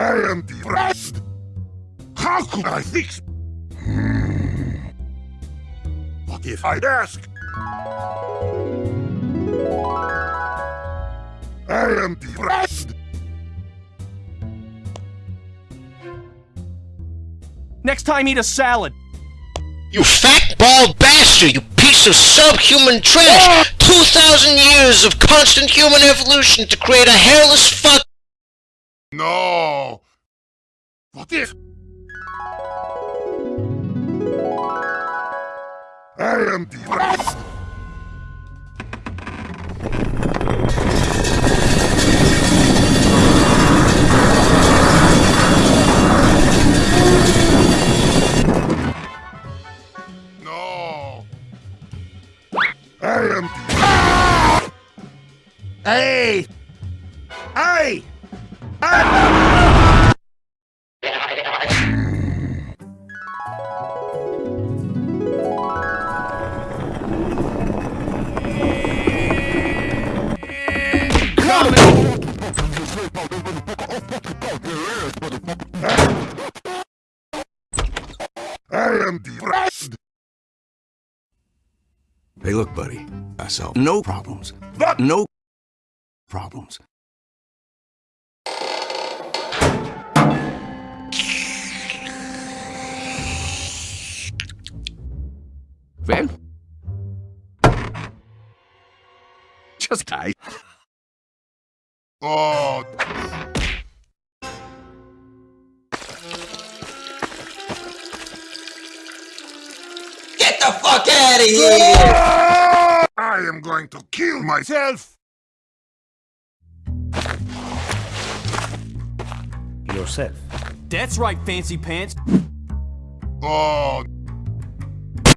I am depressed. How could I fix? Hmm. What if I ask? I am depressed. Next time, eat a salad. You fat bald bastard! You piece of subhuman trash! Two thousand years of constant human evolution to create a hairless fuck. No. What if? I am depressed. No. I am. Hey! Hey! I am depressed. Hey, look, buddy. I solved no problems. What? No problems. Wen? Just die. Oh, Get the fuck out of here! I am going to kill myself. Yourself. That's right, fancy pants. Oh,